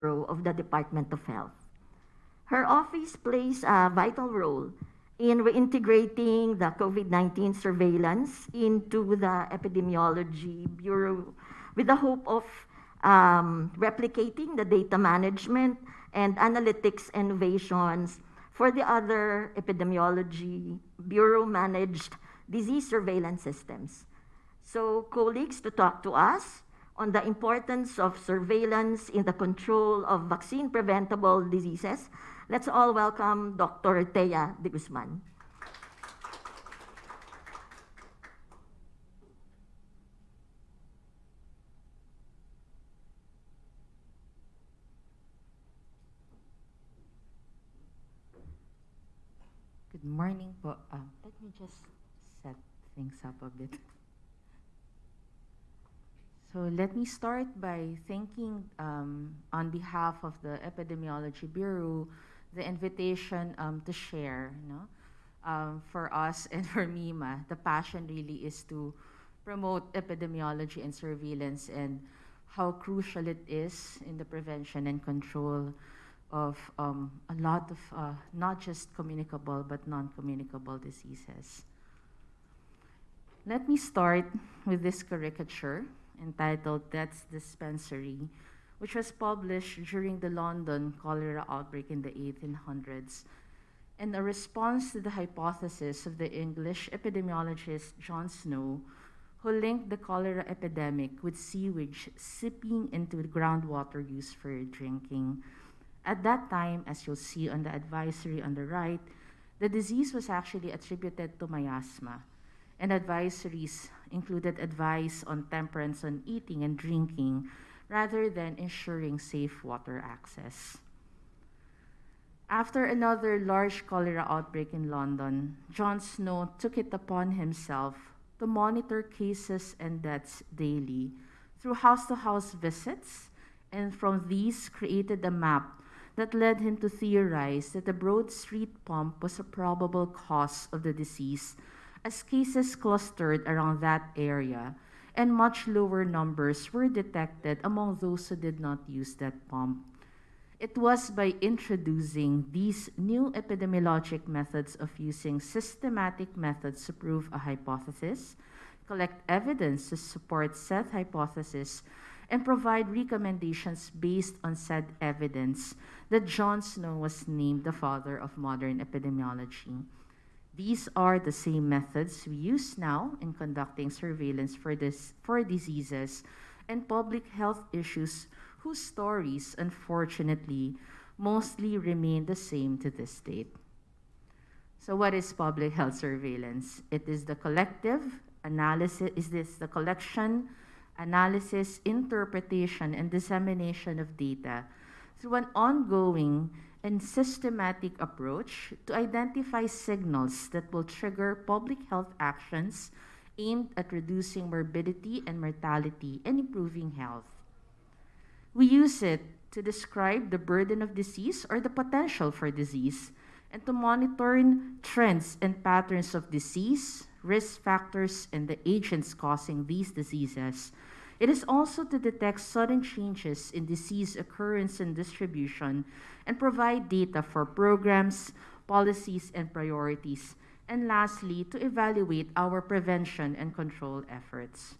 Bureau of the Department of Health. Her office plays a vital role in reintegrating the COVID-19 surveillance into the Epidemiology Bureau with the hope of um, replicating the data management and analytics innovations for the other epidemiology bureau managed disease surveillance systems. So colleagues to talk to us on the importance of surveillance in the control of vaccine preventable diseases. Let's all welcome Dr. Thea de Guzman. Good morning po. Uh, let me just set things up a bit. So let me start by thanking, um, on behalf of the Epidemiology Bureau, the invitation um, to share. No? Um, for us and for MIMA, the passion really is to promote epidemiology and surveillance and how crucial it is in the prevention and control of um, a lot of uh, not just communicable but non-communicable diseases. Let me start with this caricature entitled Death's Dispensary, which was published during the London cholera outbreak in the 1800s, and a response to the hypothesis of the English epidemiologist John Snow, who linked the cholera epidemic with sewage seeping into the groundwater used for drinking. At that time, as you'll see on the advisory on the right, the disease was actually attributed to miasma, and advisories included advice on temperance on eating and drinking rather than ensuring safe water access. After another large cholera outbreak in London, John Snow took it upon himself to monitor cases and deaths daily through house to house visits, and from these created a map that led him to theorize that the Broad Street pump was a probable cause of the disease, as cases clustered around that area, and much lower numbers were detected among those who did not use that pump. It was by introducing these new epidemiologic methods of using systematic methods to prove a hypothesis, collect evidence to support said hypothesis, and provide recommendations based on said evidence that John Snow was named the father of modern epidemiology. These are the same methods we use now in conducting surveillance for, this, for diseases and public health issues whose stories, unfortunately, mostly remain the same to this date. So what is public health surveillance? It is the collective analysis, is this the collection, analysis, interpretation, and dissemination of data through an ongoing and systematic approach to identify signals that will trigger public health actions aimed at reducing morbidity and mortality and improving health. We use it to describe the burden of disease or the potential for disease and to monitor trends and patterns of disease, risk factors, and the agents causing these diseases it is also to detect sudden changes in disease occurrence and distribution and provide data for programs, policies, and priorities. And lastly, to evaluate our prevention and control efforts.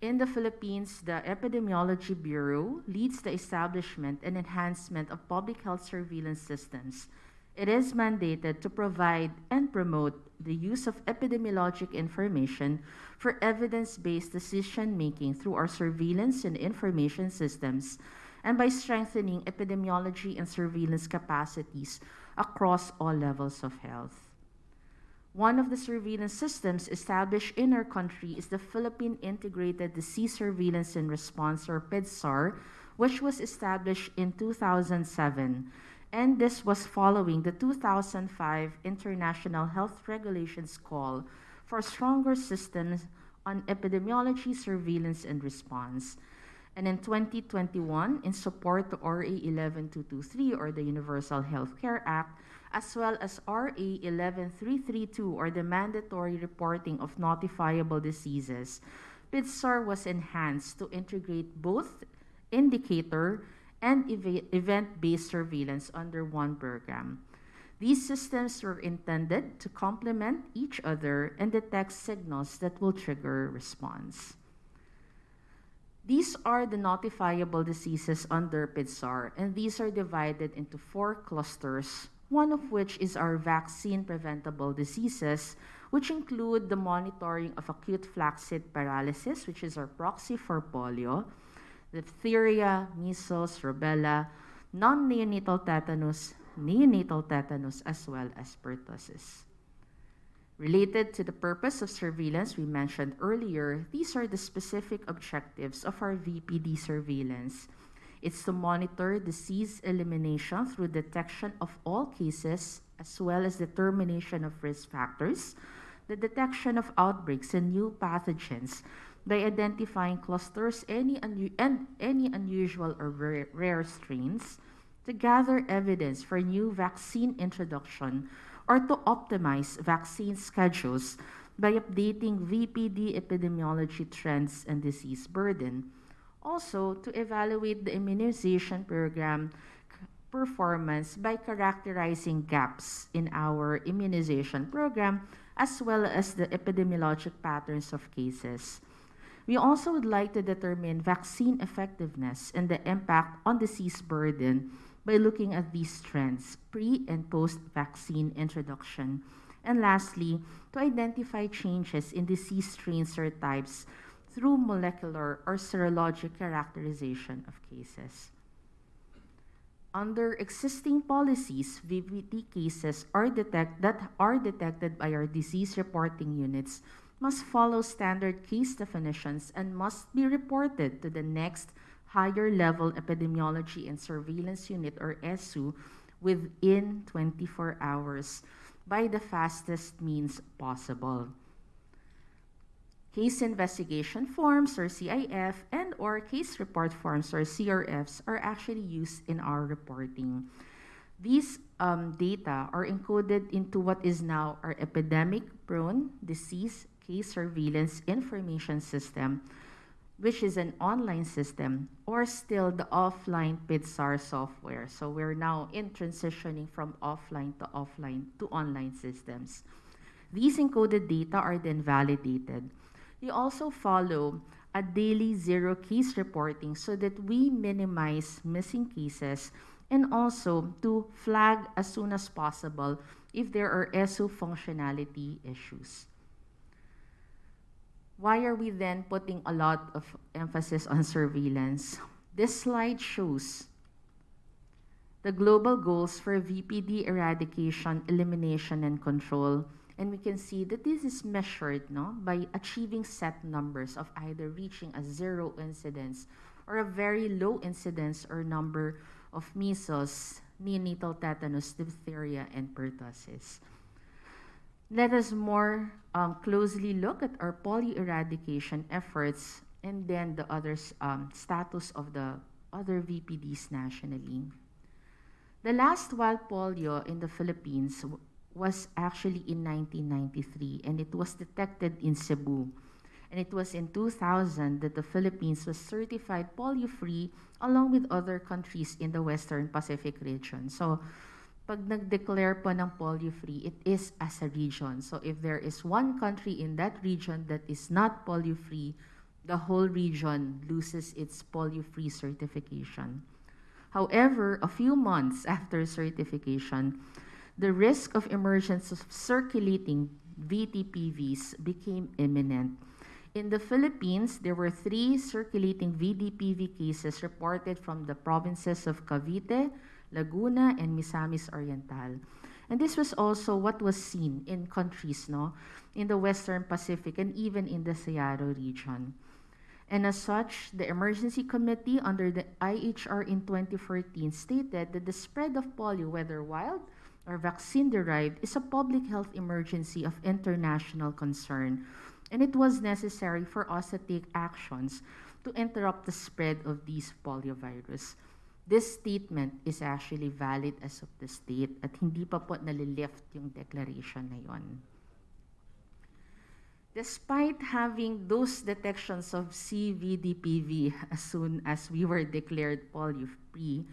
In the Philippines, the Epidemiology Bureau leads the establishment and enhancement of public health surveillance systems. It is mandated to provide and promote the use of epidemiologic information for evidence-based decision-making through our surveillance and information systems and by strengthening epidemiology and surveillance capacities across all levels of health. One of the surveillance systems established in our country is the Philippine Integrated Disease Surveillance and Response, or PIDSR, which was established in 2007 and this was following the 2005 International Health Regulations call for stronger systems on epidemiology, surveillance, and response. And in 2021, in support to RA 11223 or the Universal Health Care Act, as well as RA 11332 or the mandatory reporting of notifiable diseases, PIDSR was enhanced to integrate both indicator and eva- event-based surveillance under one program. These systems were intended to complement each other and detect signals that will trigger response. These are the notifiable diseases under PIDSR, and these are divided into four clusters, one of which is our vaccine preventable diseases, which include the monitoring of acute flaccid paralysis, which is our proxy for polio, diphtheria, measles, rubella, non neonatal tetanus, neonatal tetanus, as well as pertussis. Related to the purpose of surveillance we mentioned earlier, these are the specific objectives of our VPD surveillance. It's to monitor disease elimination through detection of all cases as well as determination of risk factors, the detection of outbreaks and new pathogens by identifying clusters any and any unusual or rare, rare strains, to gather evidence for new vaccine introduction or to optimize vaccine schedules by updating VPD epidemiology trends and disease burden. Also, to evaluate the immunization program performance by characterizing gaps in our immunization program as well as the epidemiologic patterns of cases. We also would like to determine vaccine effectiveness and the impact on disease burden by looking at these trends pre and post vaccine introduction. And lastly, to identify changes in disease strains or types through molecular or serologic characterization of cases. Under existing policies, VPD cases are detect, that are detected by our disease reporting units must follow standard case definitions and must be reported to the next higher level epidemiology and surveillance unit or ESU within 24 hours by the fastest means possible. Case investigation forms or CIF and or case report forms or CRFs are actually used in our reporting. These um, data are encoded into what is now our epidemic prone disease case surveillance information system, which is an online system, or still the offline PIDSR software. So we're now in transitioning from offline to offline to online systems. These encoded data are then validated. We also follow a daily zero case reporting so that we minimize missing cases and also to flag as soon as possible if there are ESU functionality issues. Why are we then putting a lot of emphasis on surveillance? This slide shows the global goals for VPD eradication, elimination, and control. And we can see that this is measured no, by achieving set numbers of either reaching a zero incidence or a very low incidence or number of measles, neonatal tetanus, diphtheria, and pertussis. Let us more um, closely look at our polio eradication efforts and then the other um, status of the other VPDs nationally. The last wild polio in the Philippines was actually in 1993 and it was detected in Cebu. And it was in 2000 that the Philippines was certified polio free along with other countries in the Western Pacific region. So, pag nag-declare po ng polio-free, it is as a region. So if there is one country in that region that is not polio-free, the whole region loses its polio-free certification. However, a few months after certification, the risk of emergence of circulating VTPVs became imminent. In the Philippines, there were three circulating VDPV cases reported from the provinces of Cavite, Laguna, and Misamis Oriental. And this was also what was seen in countries no, in the Western Pacific and even in the SEARO region. And as such, the Emergency Committee under the IHR in 2014 stated that the spread of polio, whether wild or vaccine derived, is a public health emergency of international concern. And it was necessary for us to take actions to interrupt the spread of these poliovirus. This statement is actually valid as of the state at hindi pa po nalilift yung declaration na yon. Despite having those detections of CVDPV as soon as we were declared polio-free,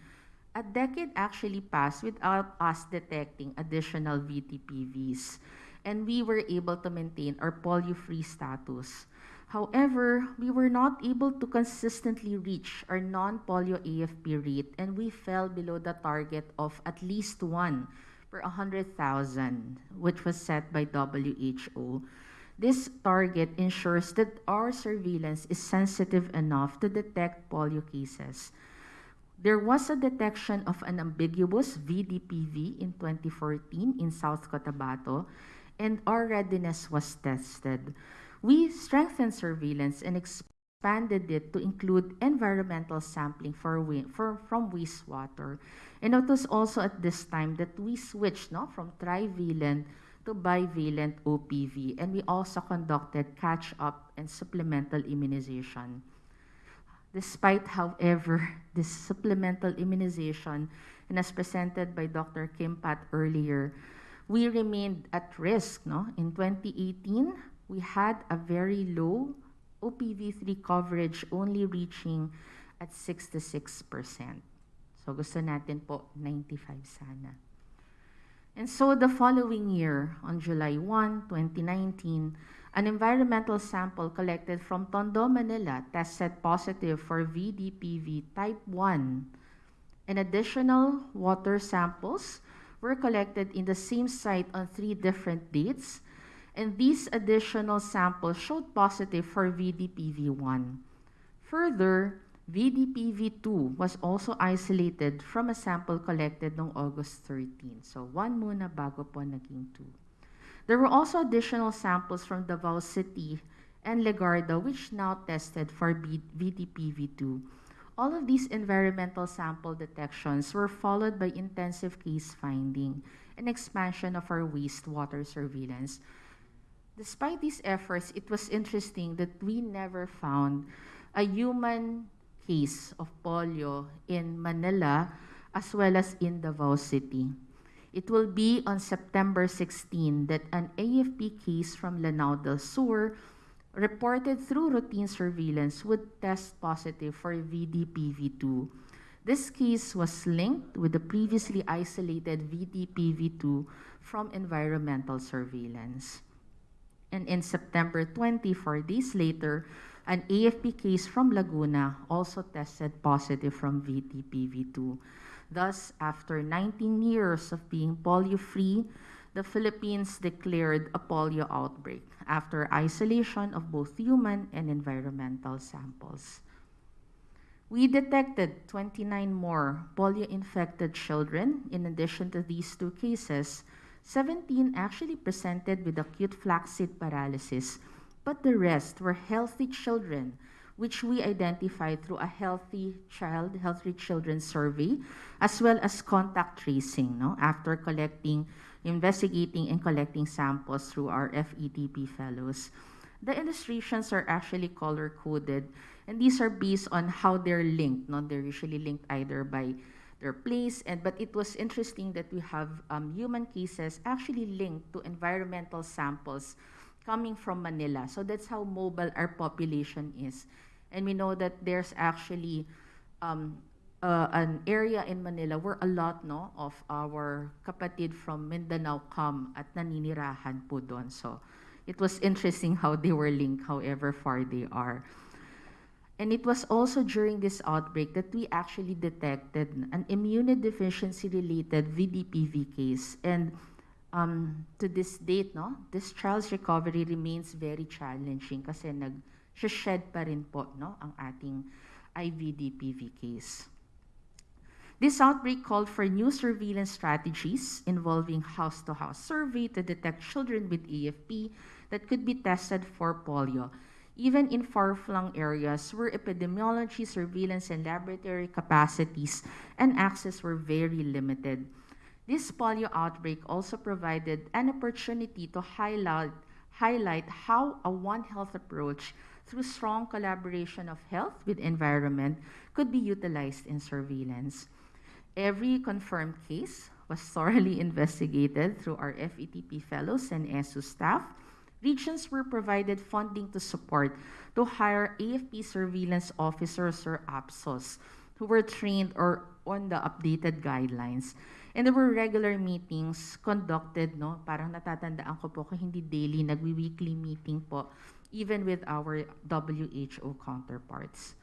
a decade actually passed without us detecting additional VTPVs, and we were able to maintain our polio-free status. However, we were not able to consistently reach our non-polio AFP rate, and we fell below the target of at least one per 100,000, which was set by WHO. This target ensures that our surveillance is sensitive enough to detect polio cases. There was a detection of an ambiguous VDPV in 2014 in South Cotabato, and our readiness was tested. We strengthened surveillance and expanded it to include environmental sampling for, for from wastewater. And it was also at this time that we switched no, from trivalent to bivalent OPV, and we also conducted catch-up and supplemental immunization. Despite, however, this supplemental immunization, and as presented by Dr. Kim Pat earlier, we remained at risk. No? In 2018, we had a very low OPV3 coverage, only reaching at 66%. So gusto natin po 95 sana. And so the following year, on July 1, 2019, an environmental sample collected from Tondo, Manila tested positive for VDPV type 1. And additional water samples were collected in the same site on three different dates. And these additional samples showed positive for VDPV1. Further, VDPV2 was also isolated from a sample collected noong August 13. So, one muna bago po naging two. There were also additional samples from Davao City and Legarda, which now tested for B- VDPV2. All of these environmental sample detections were followed by intensive case finding and expansion of our wastewater surveillance. Despite these efforts, it was interesting that we never found a human case of polio in Manila as well as in Davao City. It will be on September 16 that an AFP case from Lanao del Sur reported through routine surveillance would test positive for VDPV2. This case was linked with the previously isolated VDPV2 from environmental surveillance. And in September 20, four days later, an AFP case from Laguna also tested positive from VDPV2. Thus, after 19 years of being polio-free, the Philippines declared a polio outbreak after isolation of both human and environmental samples. We detected 29 more polio-infected children. In addition to these two cases, 17 actually presented with acute flaccid paralysis, but the rest were healthy children, which we identified through a healthy child, healthy children survey, as well as contact tracing, no? after collecting, investigating, and collecting samples through our FETP fellows. The illustrations are actually color coded, and these are based on how they're linked. No? They're usually linked either by their place, and but it was interesting that we have um, human cases actually linked to environmental samples coming from Manila. So that's how mobile our population is. And we know that there's actually um, uh, an area in Manila where a lot no, of our kapatid from Mindanao come at naninirahan po doon. So it was interesting how they were linked, however far they are. And it was also during this outbreak that we actually detected an immunodeficiency related VDPV case. And um, to this date, no, this child's recovery remains very challenging kasi nag-shed pa rin po no, ang ating IVDPV case. This outbreak called for new surveillance strategies involving house-to-house survey to detect children with AFP that could be tested for polio, even in far-flung areas where epidemiology, surveillance, and laboratory capacities and access were very limited. This polio outbreak also provided an opportunity to highlight, highlight how a One Health approach through strong collaboration of health with environment could be utilized in surveillance. Every confirmed case was thoroughly investigated through our FETP fellows and ESU staff regions were provided funding to support to hire AFP surveillance officers or APSOS who were trained or on the updated guidelines. And there were regular meetings conducted, no? Parang natatandaan ko po kung hindi daily, nagwi-weekly meeting po, even with our WHO counterparts.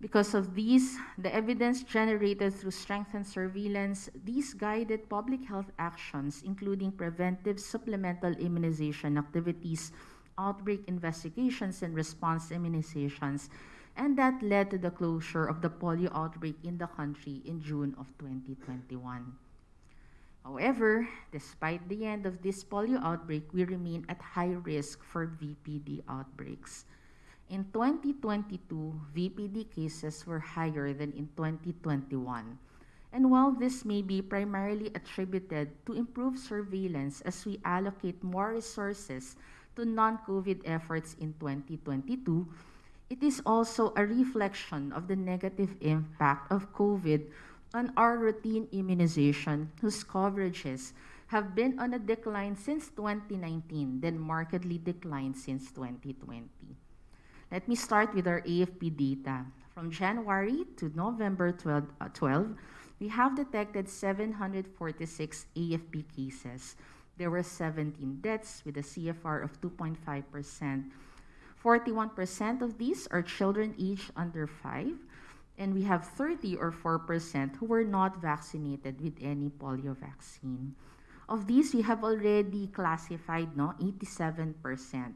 Because of these, the evidence generated through strengthened surveillance, these guided public health actions, including preventive supplemental immunization activities, outbreak investigations, and response immunizations, and that led to the closure of the polio outbreak in the country in June of 2021. However, despite the end of this polio outbreak, we remain at high risk for VPD outbreaks. In 2022, VPD cases were higher than in 2021. And while this may be primarily attributed to improved surveillance as we allocate more resources to non-COVID efforts in 2022, it is also a reflection of the negative impact of COVID on our routine immunization, whose coverages have been on a decline since 2019, then markedly declined since 2020. Let me start with our AFP data. From January to November 12, uh, 12 we have detected 746 AFP cases. There were 17 deaths with a CFR of 2.5%. 41% of these are children aged under 5, and we have 30 or 4% who were not vaccinated with any polio vaccine. Of these, we have already classified no 87%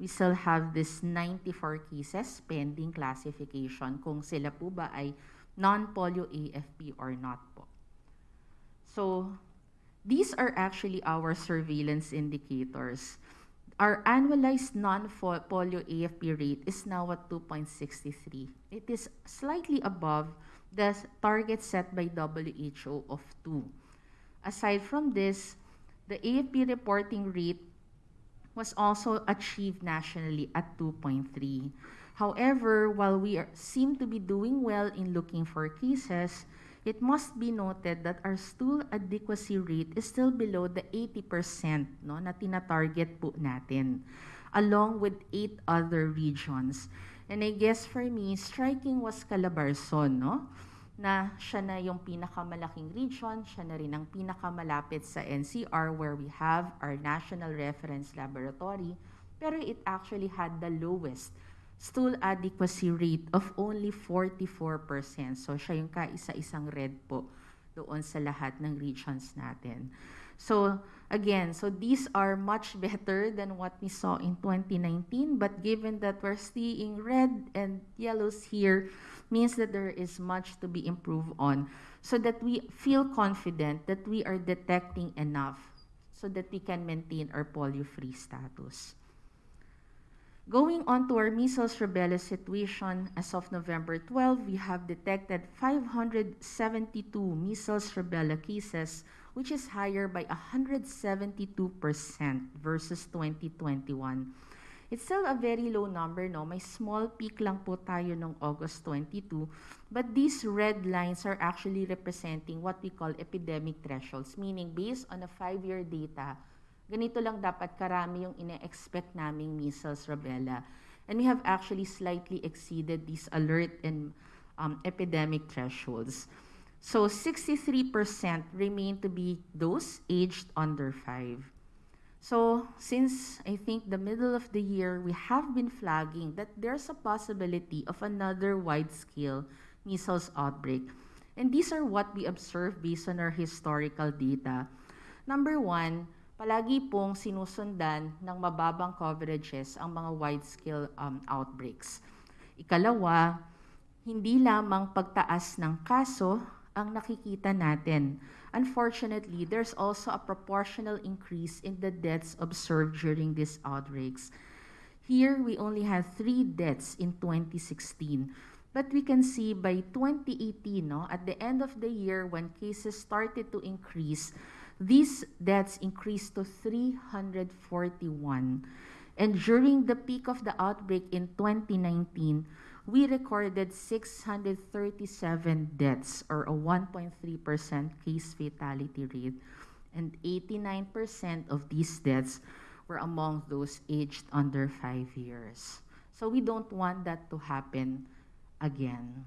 we still have this 94 cases pending classification kung sila po ba ay non-polio AFP or not po. So, these are actually our surveillance indicators. Our annualized non-polio AFP rate is now at 2.63. It is slightly above the target set by WHO of 2. Aside from this, the AFP reporting rate was also achieved nationally at 2.3. However, while we are, seem to be doing well in looking for cases, it must be noted that our stool adequacy rate is still below the 80% no, na tina-target po natin, along with eight other regions. And I guess for me, striking was Calabarzon, no? Na siya na yung pinakamalaking region, siya na rin ang pinakamalapit sa NCR where we have our National Reference Laboratory, pero it actually had the lowest stool adequacy rate of only 44%. So siya yung kaisa-isang red po doon sa lahat ng regions natin. So again, so these are much better than what we saw in 2019, but given that we're seeing red and yellows here, means that there is much to be improved on so that we feel confident that we are detecting enough so that we can maintain our polio-free status. Going on to our measles rubella situation, as of November 12, we have detected 572 measles rubella cases, which is higher by 172% versus 2021. It's still a very low number, no? May small peak lang po tayo noong August 22. But these red lines are actually representing what we call epidemic thresholds, meaning based on a five-year data, ganito lang dapat karami yung ine-expect naming measles rubella. And we have actually slightly exceeded these alert and um, epidemic thresholds. So 63% remain to be those aged under 5. So, since I think the middle of the year, we have been flagging that there's a possibility of another wide-scale measles outbreak. And these are what we observe based on our historical data. Number one, palagi pong sinusundan ng mababang coverages ang mga wide-scale um, outbreaks. Ikalawa, hindi lamang pagtaas ng kaso ang nakikita natin Unfortunately, there's also a proportional increase in the deaths observed during these outbreaks. Here, we only had three deaths in 2016. But we can see by 2018, no, at the end of the year when cases started to increase, these deaths increased to 341. And during the peak of the outbreak in 2019, we recorded 637 deaths or a 1.3% case fatality rate. And 89% of these deaths were among those aged under five years. So we don't want that to happen again.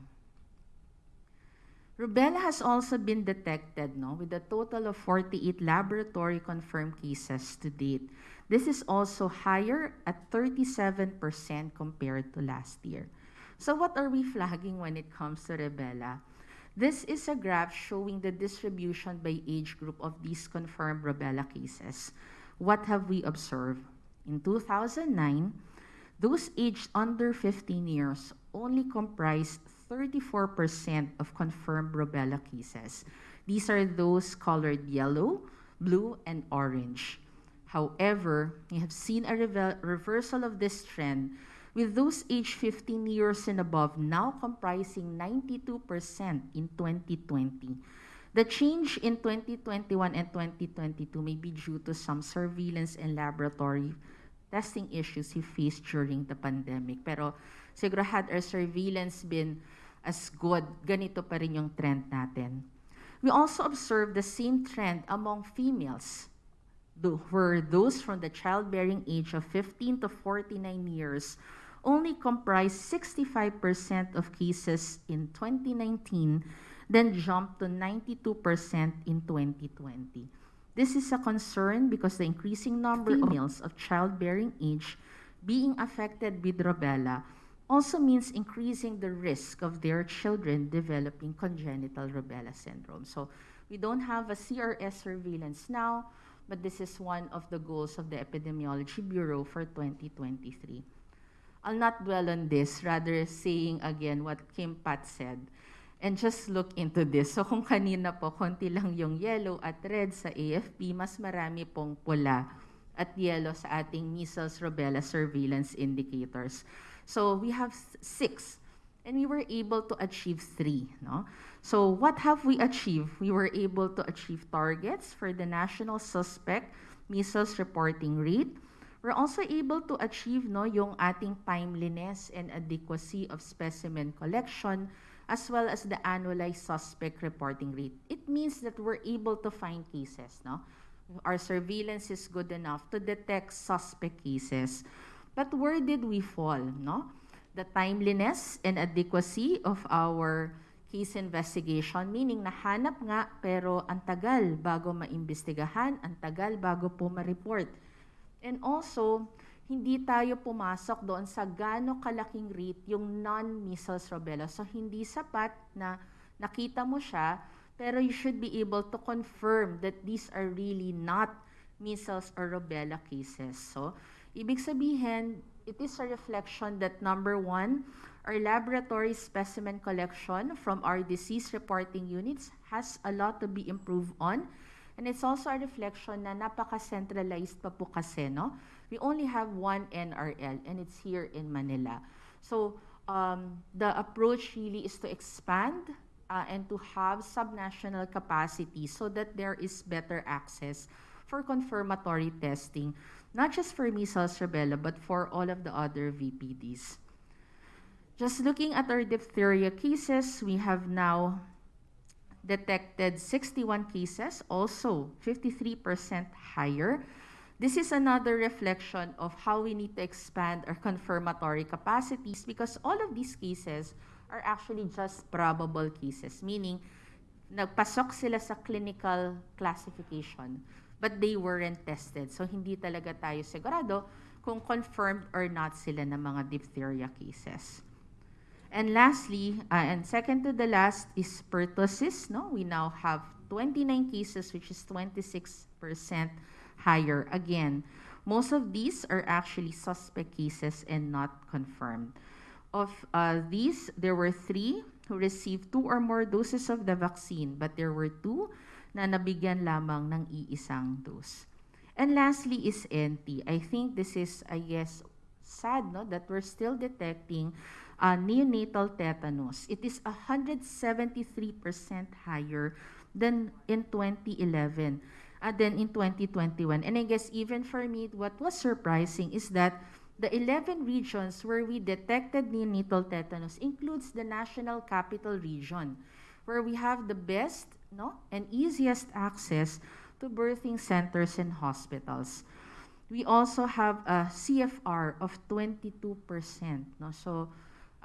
Rubella has also been detected no, with a total of 48 laboratory confirmed cases to date. This is also higher at 37% compared to last year. So what are we flagging when it comes to rubella? This is a graph showing the distribution by age group of these confirmed rubella cases. What have we observed? In 2009, those aged under 15 years only comprised 34% of confirmed rubella cases. These are those colored yellow, blue, and orange. However, we have seen a reversal of this trend with those aged 15 years and above now comprising 92% in 2020. The change in 2021 and 2022 may be due to some surveillance and laboratory testing issues we faced during the pandemic. Pero siguro had our surveillance been as good, ganito pa rin yung trend natin. We also observed the same trend among females, where those from the childbearing age of 15 to 49 years only comprised 65% of cases in 2019, then jumped to 92% in 2020. This is a concern because the increasing number of females of childbearing age being affected with rubella also means increasing the risk of their children developing congenital rubella syndrome. So we don't have a CRS surveillance now, but this is one of the goals of the Epidemiology Bureau for 2023. I'll not dwell on this, rather saying again what Kim Pat said. And just look into this. So kung kanina po, konti lang yung yellow at red sa AFP, mas marami pong pula at yellow sa ating measles rubella surveillance indicators. So we have six, and we were able to achieve three. No? So what have we achieved? We were able to achieve targets for the national suspect measles reporting rate. We're also able to achieve no, yung ating timeliness and adequacy of specimen collection as well as the annualized suspect reporting rate. It means that we're able to find cases. No? Our surveillance is good enough to detect suspect cases. But where did we fall? No? The timeliness and adequacy of our case investigation, meaning nahanap nga pero ang tagal bago maimbestigahan, ang tagal bago po ma-report. And also, hindi tayo pumasok doon sa gaano kalaking rate yung non-measles rubella. So, hindi sapat na nakita mo siya, pero you should be able to confirm that these are really not measles or rubella cases. So, ibig sabihin, it is a reflection that number one, our laboratory specimen collection from our disease reporting units has a lot to be improved on And it's also a reflection na napaka-centralized pa po kasi, no? We only have one NRL and it's here in Manila. So um, the approach really is to expand uh, and to have subnational capacity so that there is better access for confirmatory testing, not just for measles, rubella, but for all of the other VPDs. Just looking at our diphtheria cases, we have now detected 61 cases, also 53% higher. This is another reflection of how we need to expand our confirmatory capacities because all of these cases are actually just probable cases, meaning nagpasok sila sa clinical classification but they weren't tested. So hindi talaga tayo sigurado kung confirmed or not sila ng mga diphtheria cases. And lastly, uh, and second to the last is pertussis. No, we now have 29 cases, which is 26% higher. Again, most of these are actually suspect cases and not confirmed. Of uh, these, there were three who received two or more doses of the vaccine, but there were two na nabigyan lamang ng iisang dose. And lastly is NT. I think this is, I guess, sad no, that we're still detecting uh, neonatal tetanus. It is 173% higher than in 2011 uh, than in 2021. And I guess even for me, what was surprising is that the 11 regions where we detected neonatal tetanus includes the National Capital Region, where we have the best no, and easiest access to birthing centers and hospitals. We also have a CFR of 22%. No? So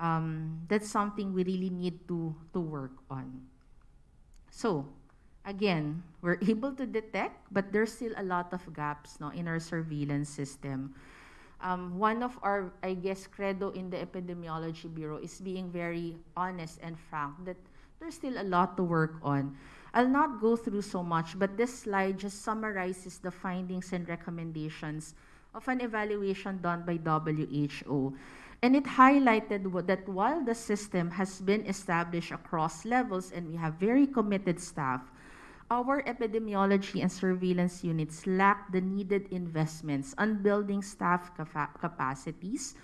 um, that's something we really need to, to work on. So, again, we're able to detect, but there's still a lot of gaps no, in our surveillance system. Um, one of our, I guess, credo in the Epidemiology Bureau is being very honest and frank that there's still a lot to work on. I'll not go through so much, but this slide just summarizes the findings and recommendations of an evaluation done by WHO. And it highlighted that while the system has been established across levels and we have very committed staff, our epidemiology and surveillance units lack the needed investments on building staff capacities,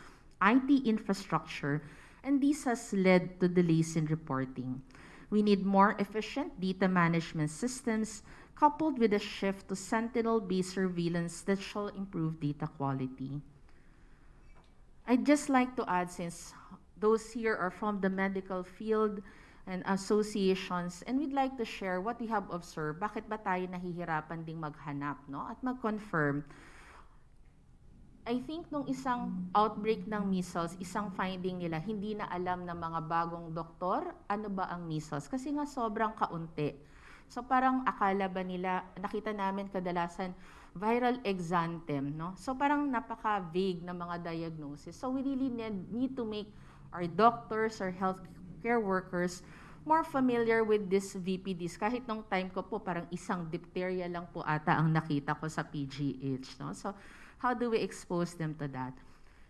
IT infrastructure, and this has led to delays in reporting. We need more efficient data management systems coupled with a shift to sentinel-based surveillance that shall improve data quality. I'd just like to add, since those here are from the medical field and associations, and we'd like to share what we have observed, bakit ba tayo nahihirapan ding maghanap, no? At mag-confirm. I think nung isang outbreak ng measles, isang finding nila, hindi na alam ng mga bagong doktor ano ba ang measles. Kasi nga sobrang kaunti. So parang akala ba nila, nakita namin kadalasan, viral exanthem, no? So parang napaka-vague na mga diagnosis. So we really need, need to make our doctors, our healthcare workers, more familiar with this VPDs. Kahit nung time ko po, parang isang diphtheria lang po ata ang nakita ko sa PGH, no? So how do we expose them to that?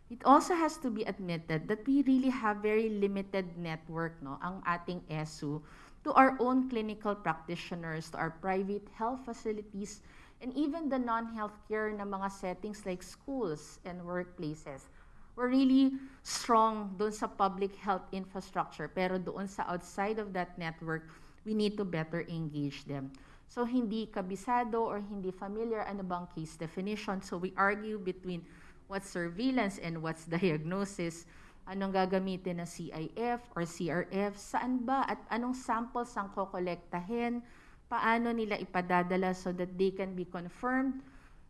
It also has to be admitted that we really have very limited network, no, ang ating ESU to our own clinical practitioners, to our private health facilities, and even the non-healthcare na mga settings like schools and workplaces. We're really strong doon sa public health infrastructure, pero doon sa outside of that network, we need to better engage them. So hindi kabisado or hindi familiar ano bang case definition. So we argue between what's surveillance and what's diagnosis. Anong gagamitin na CIF or CRF? Saan ba at anong samples ang kokolektahin? Paano nila ipadadala so that they can be confirmed?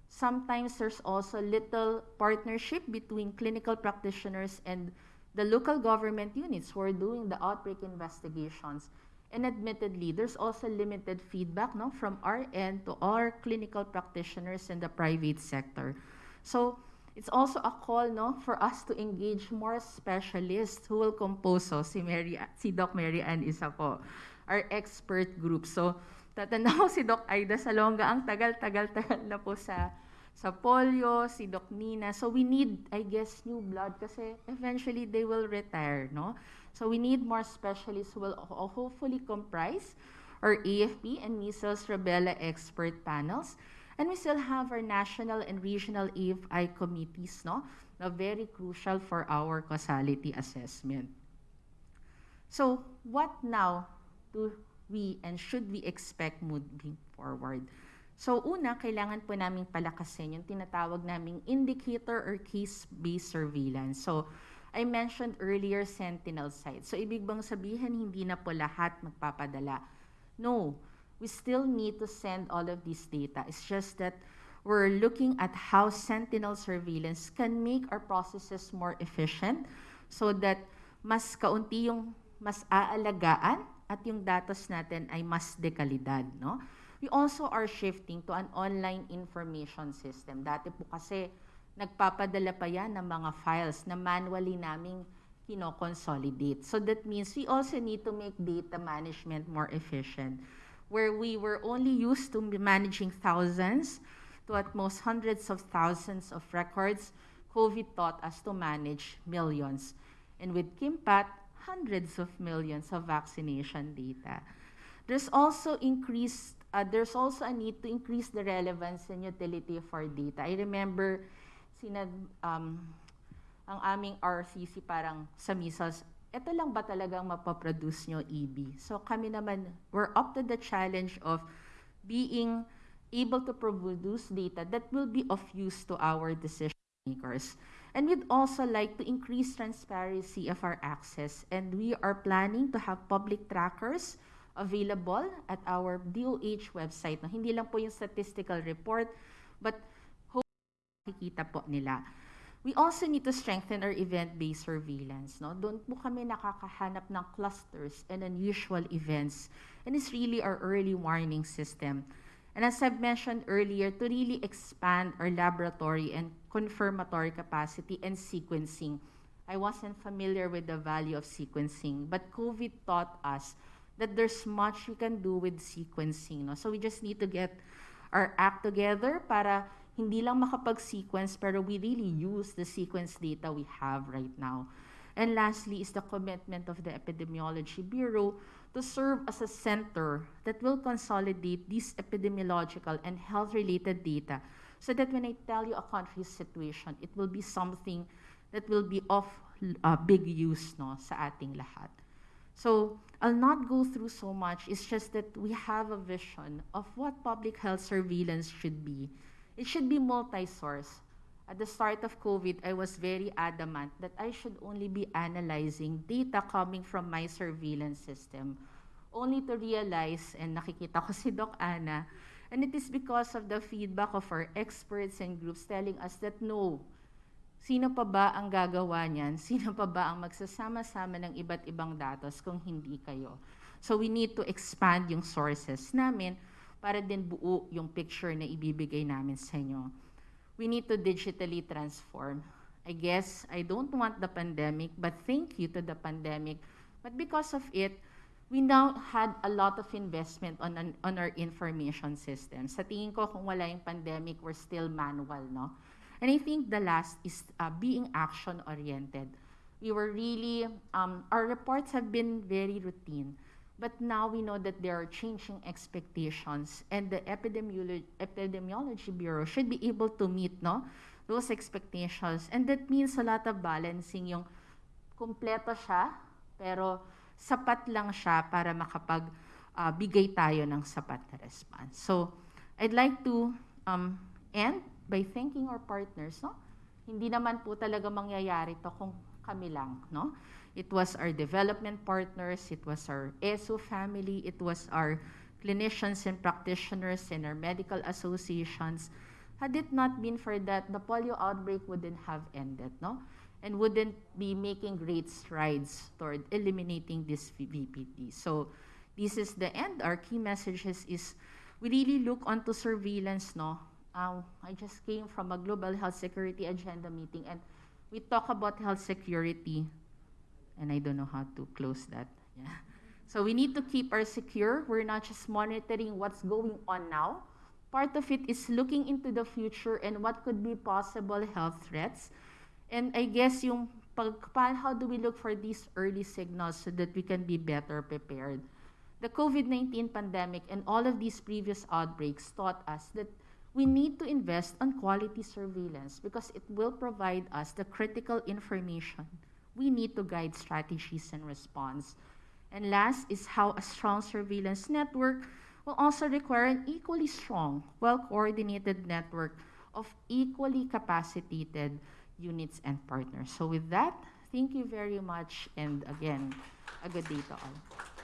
Sometimes there's also little partnership between clinical practitioners and the local government units who are doing the outbreak investigations. And admittedly, there's also limited feedback no, from our end to our clinical practitioners in the private sector. So it's also a call no, for us to engage more specialists who will compose. So si, Mary, si Doc Mary Ann isa po, our expert group. So tatanda ko si Doc Aida Salonga, ang tagal-tagal-tagal na po sa sa polio, si Doc Nina. So we need, I guess, new blood kasi eventually they will retire, no? So we need more specialists who will ho- hopefully comprise our AFP and measles rubella expert panels. And we still have our national and regional AFI committees, no? Na very crucial for our causality assessment. So, what now do we and should we expect moving forward? So, una, kailangan po namin palakasin yung tinatawag naming indicator or case-based surveillance. So, I mentioned earlier sentinel sites. So, ibig bang sabihin hindi na po lahat magpapadala? No, we still need to send all of this data. It's just that we're looking at how sentinel surveillance can make our processes more efficient so that mas kaunti yung mas aalagaan at yung datos natin ay mas dekalidad, no? We also are shifting to an online information system. Dati po kasi nagpapadala pa yan ng mga files na manually naming kino-consolidate. So that means we also need to make data management more efficient. Where we were only used to managing thousands to at most hundreds of thousands of records, COVID taught us to manage millions. And with KIMPAT, hundreds of millions of vaccination data. There's also increased, uh, there's also a need to increase the relevance and utility of our data. I remember, sinad, um, ang aming RCC parang sa measles, ito lang ba talagang mapaproduce nyo EB? So kami naman, we're up to the challenge of being able to produce data that will be of use to our decision makers. And we'd also like to increase transparency of our access. And we are planning to have public trackers available at our DOH website. No, hindi lang po yung statistical report, but nakikita po nila. We also need to strengthen our event-based surveillance. No? Doon po kami nakakahanap ng clusters and unusual events. And it's really our early warning system. And as I've mentioned earlier, to really expand our laboratory and confirmatory capacity and sequencing. I wasn't familiar with the value of sequencing, but COVID taught us that there's much we can do with sequencing. No? So we just need to get our act together para hindi lang makapag-sequence, pero we really use the sequence data we have right now. And lastly is the commitment of the Epidemiology Bureau to serve as a center that will consolidate these epidemiological and health-related data so that when I tell you a country's situation, it will be something that will be of uh, big use no, sa ating lahat. So I'll not go through so much. It's just that we have a vision of what public health surveillance should be. It should be multi-source. At the start of COVID, I was very adamant that I should only be analyzing data coming from my surveillance system, only to realize, and nakikita ko si Doc Ana, and it is because of the feedback of our experts and groups telling us that no, sino pa ba ang gagawa niyan? Sino pa ba ang magsasama-sama ng iba't ibang datos kung hindi kayo? So we need to expand yung sources namin para din buo yung picture na ibibigay namin sa inyo. We need to digitally transform. I guess I don't want the pandemic, but thank you to the pandemic. But because of it, we now had a lot of investment on, an, on our information system. Sa tingin ko, kung wala yung pandemic, we're still manual, no? And I think the last is uh, being action-oriented. We were really, um, our reports have been very routine. But now we know that there are changing expectations, and the Epidemiolo- Epidemiology Bureau should be able to meet no, those expectations. And that means a lot of balancing yung kumpleto siya, pero sapat lang siya para makapag uh, bigay tayo ng sapat na response. So, I'd like to um, end by thanking our partners. No? Hindi naman po talaga mangyayari to kung kami lang. No? It was our development partners, it was our ESO family, it was our clinicians and practitioners and our medical associations. Had it not been for that, the polio outbreak wouldn't have ended, no? And wouldn't be making great strides toward eliminating this VPD. So this is the end. Our key messages is we really look onto surveillance, no? Uh, I just came from a global health security agenda meeting and we talk about health security and I don't know how to close that. Yeah. So we need to keep our secure. We're not just monitoring what's going on now. Part of it is looking into the future and what could be possible health threats. And I guess yung pag, how do we look for these early signals so that we can be better prepared? The COVID-19 pandemic and all of these previous outbreaks taught us that we need to invest on quality surveillance because it will provide us the critical information we need to guide strategies and response. And last is how a strong surveillance network will also require an equally strong, well-coordinated network of equally capacitated units and partners. So with that, thank you very much, and again, a good day to all.